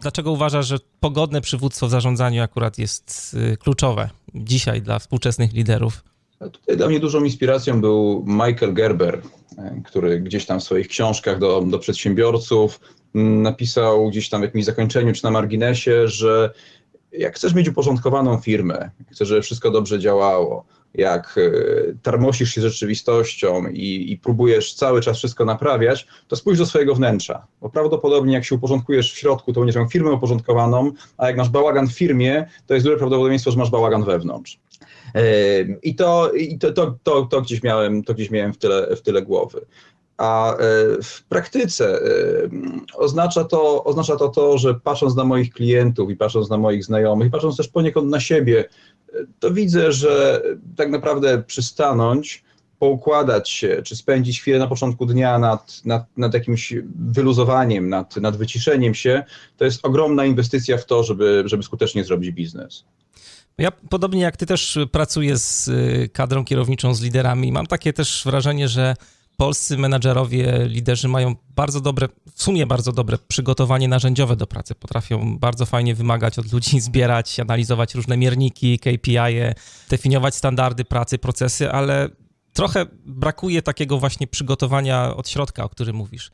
Dlaczego uważasz, że pogodne przywództwo w zarządzaniu akurat jest y, kluczowe dzisiaj dla współczesnych liderów? Tutaj dla mnie dużą inspiracją był Michael Gerber, e, który gdzieś tam w swoich książkach do, do przedsiębiorców mm, napisał gdzieś tam w jakimś zakończeniu czy na marginesie, że jak chcesz mieć uporządkowaną firmę, chcesz, żeby wszystko dobrze działało, jak e, tarmosisz się rzeczywistością i, i, próbujesz cały czas wszystko naprawiać, to spójrz do swojego wnętrza. Bo prawdopodobnie jak się uporządkujesz w środku, to będziesz miał firmę uporządkowaną, a jak masz bałagan w firmie, to jest duże prawdopodobieństwo, że masz bałagan wewnątrz. I to, i to, to, to, to, gdzieś miałem, to gdzieś miałem w tyle, w tyle głowy. A e, w praktyce oznacza to, oznacza to to, że patrząc na moich klientów i patrząc na moich znajomych, i patrząc też poniekąd na siebie, to widzę, że tak naprawdę przystanąć, poukładać się, czy spędzić chwilę na początku dnia nad, nad, nad jakimś wyluzowaniem, nad, nad wyciszeniem się, to jest ogromna inwestycja w to, żeby, żeby skutecznie zrobić biznes. Ja podobnie jak ty też pracuję z kadrą kierowniczą, z liderami. Mam takie też wrażenie, że polscy menadżerowie, liderzy mają bardzo dobre, w sumie bardzo dobre przygotowanie narzędziowe do pracy. Potrafią bardzo fajnie wymagać od ludzi, zbierać, analizować różne mierniki, KPI, -e, definiować standardy pracy, procesy, ale trochę brakuje takiego właśnie przygotowania od środka, o którym mówisz.